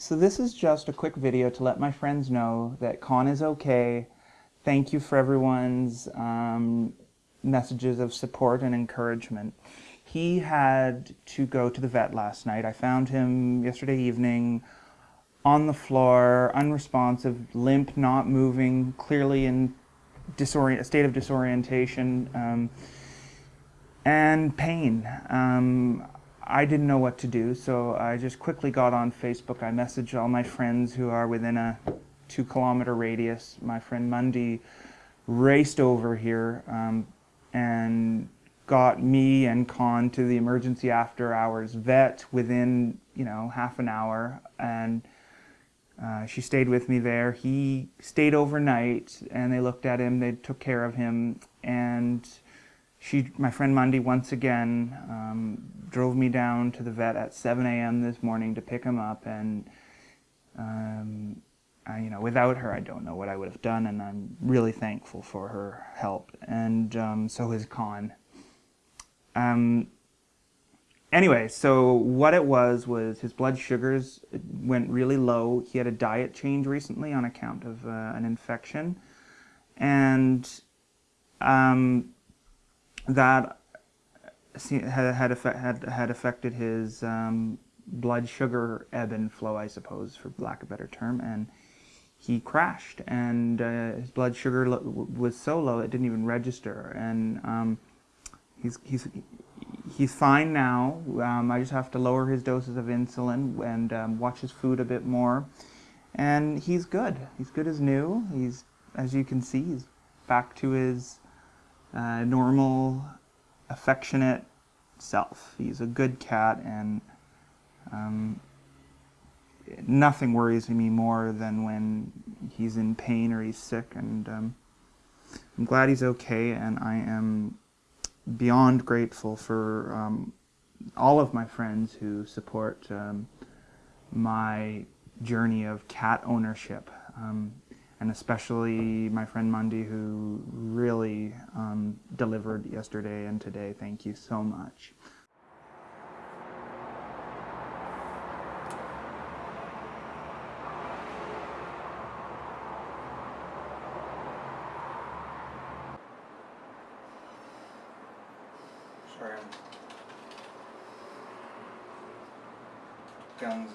So this is just a quick video to let my friends know that Con is okay. Thank you for everyone's um, messages of support and encouragement. He had to go to the vet last night. I found him yesterday evening on the floor, unresponsive, limp, not moving, clearly in a state of disorientation um, and pain. Um, I didn't know what to do, so I just quickly got on Facebook. I messaged all my friends who are within a two kilometer radius. My friend Mundy raced over here um, and got me and Con to the emergency after hours vet within, you know, half an hour. And uh, she stayed with me there. He stayed overnight and they looked at him, they took care of him. And she, my friend Mundy, once again um, drove me down to the vet at 7 a.m. this morning to pick him up, and um, I, you know, without her, I don't know what I would have done, and I'm really thankful for her help, and um, so is Con. Um, anyway, so what it was was his blood sugars went really low. He had a diet change recently on account of uh, an infection, and um, that had had, had, had affected his um, blood sugar ebb and flow, I suppose, for lack of a better term, and he crashed, and uh, his blood sugar was so low it didn't even register, and um, he's he's he's fine now. Um, I just have to lower his doses of insulin and um, watch his food a bit more, and he's good. He's good as new. He's as you can see, he's back to his uh, normal, affectionate self. He's a good cat, and um, nothing worries me more than when he's in pain or he's sick. And um, I'm glad he's okay, and I am beyond grateful for um, all of my friends who support um, my journey of cat ownership. And especially my friend Mundy who really um, delivered yesterday and today. Thank you so much. Sorry, guns